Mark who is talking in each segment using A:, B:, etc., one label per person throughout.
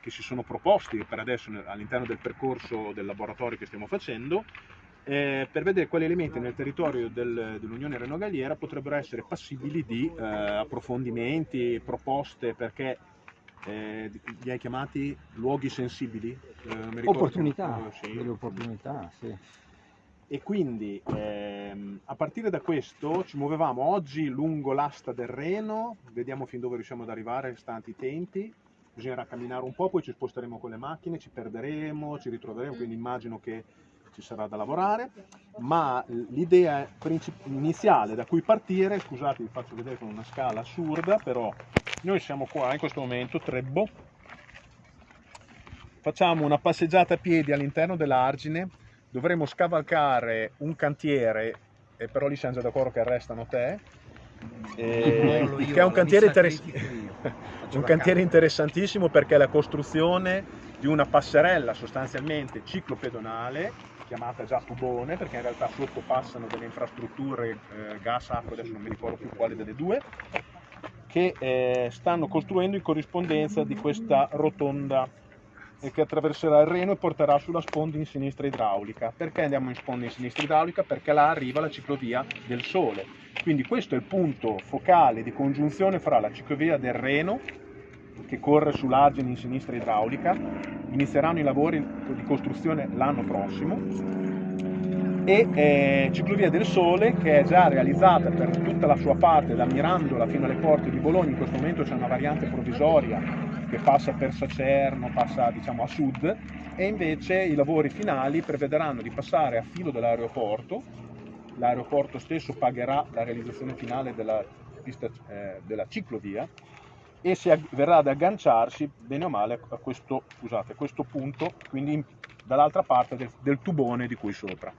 A: che si sono proposti per adesso all'interno del percorso del laboratorio che stiamo facendo eh, per vedere quali elementi nel territorio del, dell'Unione Reno-Galliera potrebbero essere passibili di eh, approfondimenti, proposte, perché eh, li hai chiamati luoghi sensibili?
B: Eh, opportunità, oh, sì. delle opportunità, sì.
A: E quindi ehm, a partire da questo ci muovevamo oggi lungo l'asta del Reno, vediamo fin dove riusciamo ad arrivare, stanti i tempi, bisognerà camminare un po', poi ci sposteremo con le macchine, ci perderemo, ci ritroveremo, quindi immagino che ci sarà da lavorare, ma l'idea iniziale da cui partire, scusate vi faccio vedere con una scala assurda, però noi siamo qua in questo momento, Trebbo, facciamo una passeggiata a piedi all'interno dell'argine, dovremo scavalcare un cantiere, e però lì siamo già d'accordo che arrestano te, e, che è un cantiere, interess un cantiere interessantissimo perché è la costruzione di una passerella sostanzialmente ciclopedonale chiamata già tubone perché in realtà sotto passano delle infrastrutture eh, gas, acqua, adesso non mi ricordo più quale delle due, che eh, stanno costruendo in corrispondenza di questa rotonda e che attraverserà il Reno e porterà sulla sponda in sinistra idraulica. Perché andiamo in sponda in sinistra idraulica? Perché là arriva la ciclovia del Sole. Quindi questo è il punto focale di congiunzione fra la ciclovia del Reno che corre sull'argine in sinistra idraulica, inizieranno i lavori di costruzione l'anno prossimo. E eh, Ciclovia del Sole che è già realizzata per tutta la sua parte da Mirandola fino alle porte di Bologna, in questo momento c'è una variante provvisoria che passa per Sacerno, passa diciamo a sud. E invece i lavori finali prevederanno di passare a filo dell'aeroporto, l'aeroporto stesso pagherà la realizzazione finale della, pista, eh, della ciclovia e si verrà ad agganciarsi bene o male a questo, scusate, a questo punto, quindi dall'altra parte del, del tubone di qui sopra.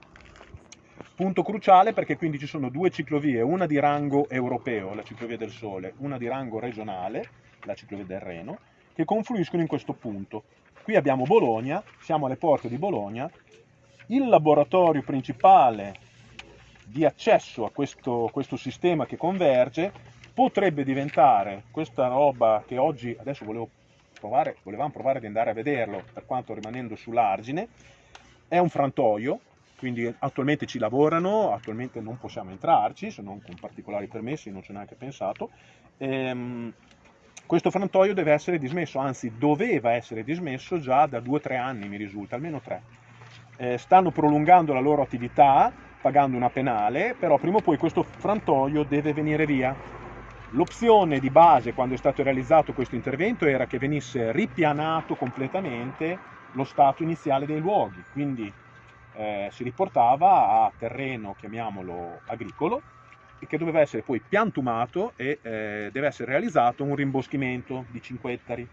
A: Punto cruciale perché quindi ci sono due ciclovie, una di rango europeo, la ciclovia del Sole, una di rango regionale, la ciclovia del Reno, che confluiscono in questo punto. Qui abbiamo Bologna, siamo alle porte di Bologna, il laboratorio principale di accesso a questo, questo sistema che converge potrebbe diventare questa roba che oggi, adesso volevo provare, volevamo provare ad andare a vederlo, per quanto rimanendo sull'argine, è un frantoio, quindi attualmente ci lavorano, attualmente non possiamo entrarci, se non con particolari permessi, non c'è neanche pensato. Ehm, questo frantoio deve essere dismesso, anzi doveva essere dismesso già da due o tre anni, mi risulta, almeno tre. Eh, stanno prolungando la loro attività, pagando una penale, però prima o poi questo frantoio deve venire via. L'opzione di base quando è stato realizzato questo intervento era che venisse ripianato completamente lo stato iniziale dei luoghi, quindi eh, si riportava a terreno, chiamiamolo agricolo, e che doveva essere poi piantumato e eh, deve essere realizzato un rimboschimento di 5 ettari,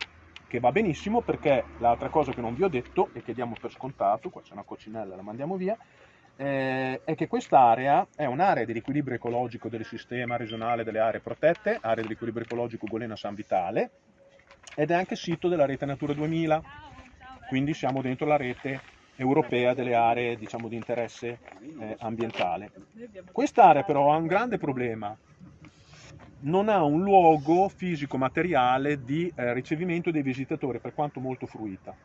A: che va benissimo perché l'altra cosa che non vi ho detto e che diamo per scontato, qua c'è una coccinella, la mandiamo via, eh, è che quest'area è un'area di riequilibrio ecologico del sistema regionale delle aree protette, area di riequilibrio ecologico Golena San Vitale, ed è anche sito della rete Natura 2000, quindi siamo dentro la rete europea delle aree diciamo, di interesse eh, ambientale. Quest'area però ha un grande problema, non ha un luogo fisico-materiale di eh, ricevimento dei visitatori, per quanto molto fruita.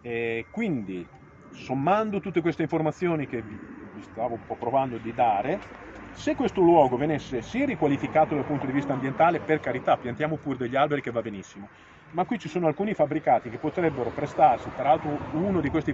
A: E quindi sommando tutte queste informazioni che vi stavo un po' provando di dare, se questo luogo venisse sì riqualificato dal punto di vista ambientale, per carità, piantiamo pure degli alberi che va benissimo, ma qui ci sono alcuni fabbricati che potrebbero prestarsi, tra l'altro uno di questi